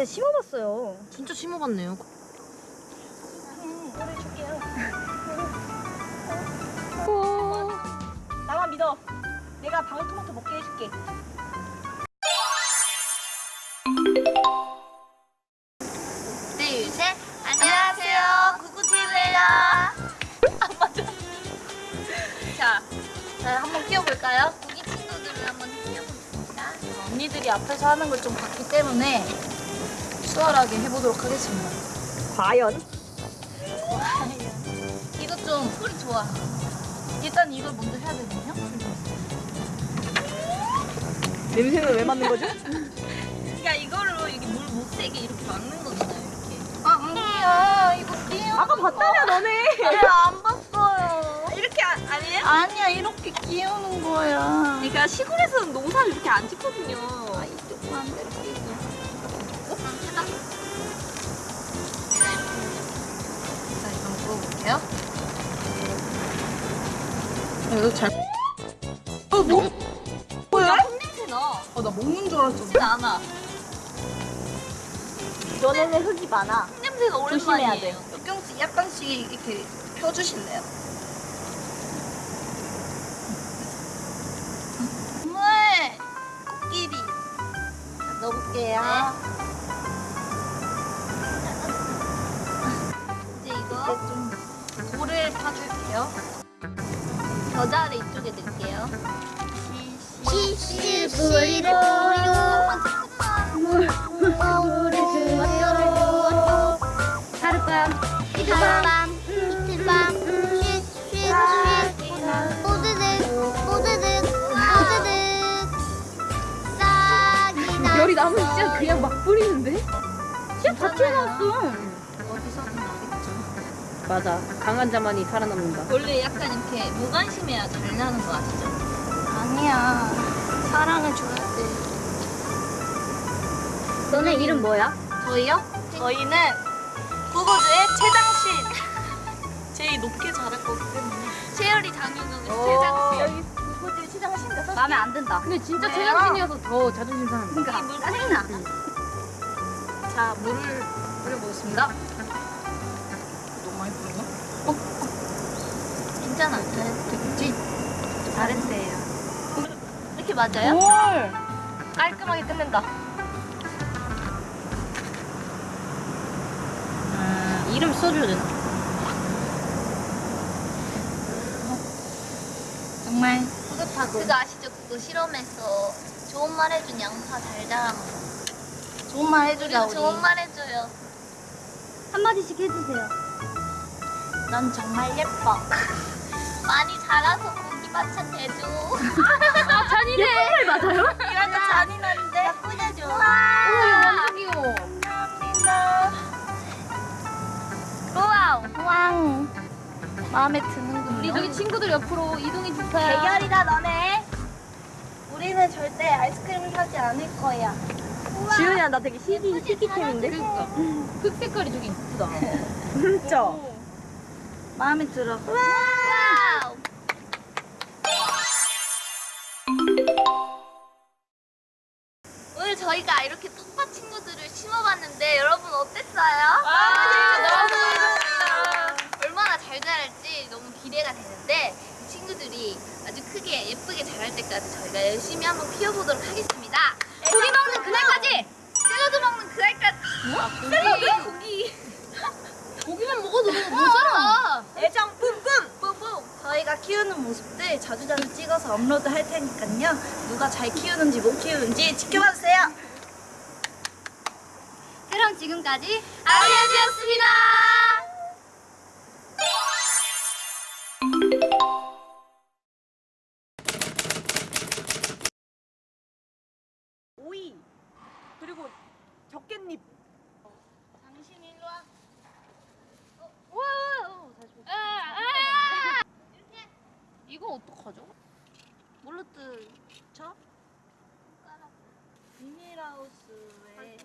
제가 심어봤어요. 진짜 심어봤네요. 노래 줄게요. 나만 믿어. 내가 방울토마토 먹게 해줄게. 둘, 셋. 안녕하세요. 구구TV입니다. 안 맞아. 자, 자, 한번 키워볼까요? 구기 친구들을 한번 키워보겠습니다. 언니들이 앞에서 하는 걸 좀 봤기 때문에 수월하게 해보도록 하겠습니다. 과연? 이거 좀 소리 좋아. 일단 이걸 먼저 해야 되거든요. 냄새는 왜 맡는 거죠? 그러니까 이걸로 이게 물못 새게 이렇게 막는 거잖아요. 이렇게. 아, 아니야. 이거 끼워. 아까 봤다며 너네. 안 봤어요. 이렇게 아, 아니에요? 아니야, 이렇게 끼우는 거야. 그러니까 시골에서는 농사를 이렇게 안 짓거든요. 이거 잘. 어, 뭐? 뭐야? 흙냄새 나. 어, 나 먹는 줄 알았어. 냄새 안 나. 너네는 흙이 많아. 흙냄새가 조심해야 오랜만이에요. 조금씩 약간씩 이렇게 펴주실래요? 물! 코끼리. 자, 넣어볼게요. 이제 이제 이거 좀 돌을 파줄게요. 겨자를 이쪽에 넣을게요. 시시 물을 주었죠 하룻밤 이틀밤 이틀밤 쉿쉿쉿 뽀드득 뽀드득 뽀드득 싹이 나 열이 나면 진짜 그냥 막 뿌리는데? 진짜 다 튀어나왔어. 나겠죠. 맞아. 강한 자만이 살아남는다. 원래 약간 이렇게 무관심해야 잘 나는 거 아시죠? 아니야. 사랑을 줘야 돼. 너네 이름 뭐야? 저희요? 저희는 구구즈의 최장신. 제일 높게 자랄 거기 때문에. 채열이 어. 제작진. 여기 구구즈 최장신가 써? 마음에 안 든다. 근데 진짜 왜요? 최장신이어서 더 자존심 상한다. 그러니까 물 짜증나. 자, 물을 뿌려보겠습니다. 뿌렸나? 괜찮아. 잘했어. 됐지? 잘했어요. 이렇게 맞아요? 뭘? 깔끔하게 끝낸다. 음, 이름 써줘야 되나? 정말 뿌듯하고 그거 아시죠? 그거 실험해서 좋은 말 해준 양파 잘 자란 거. 좋은 말 해주자 우리. 좋은 말 해줘요. 한마디씩 해주세요 넌 정말 예뻐. 많이 자라서 고기 반찬 대줘. 잔이네. 맞아요? 이러면 잔인한데. 나 꾸며줘. 오, 이거 완전 귀여워. 감사합니다. wow. 왕. 마음에 드는군요. 우리 저기 친구들 옆으로 이동해 주세요. 대결이다 너네. 우리는 절대 아이스크림을 사지 않을 거야. 지훈이야, 나 되게 희귀, 희귀템인데? 그러니까. 흙 색깔이 되게 이쁘다. 진짜. 마음에 들어. 와우. 오늘 저희가 이렇게 뚝밭 친구들을 심어봤는데 여러분 어땠어요? 아, 너무 너무 재밌었어요. 얼마나 잘 자랄지 너무 기대가 되는데 이 친구들이 아주 크게 예쁘게 자랄 때까지 저희가 열심히 한번 키워보도록 하겠습니다. 고기 먹는 그날까지! 샐러드 먹는 그날까지! 뭐? 샐러드? 고기! 고기만 먹어도 모자라. 애정 뿜뿜! 뿜뿜! 저희가 키우는 모습들 자주자주 찍어서 업로드 할 테니까요. 누가 잘 키우는지 못 키우는지 지켜봐 주세요. 그럼 지금까지 아리아즈였습니다! 거 어떡하죠? 뭘로 뜯죠? 비닐하우스에.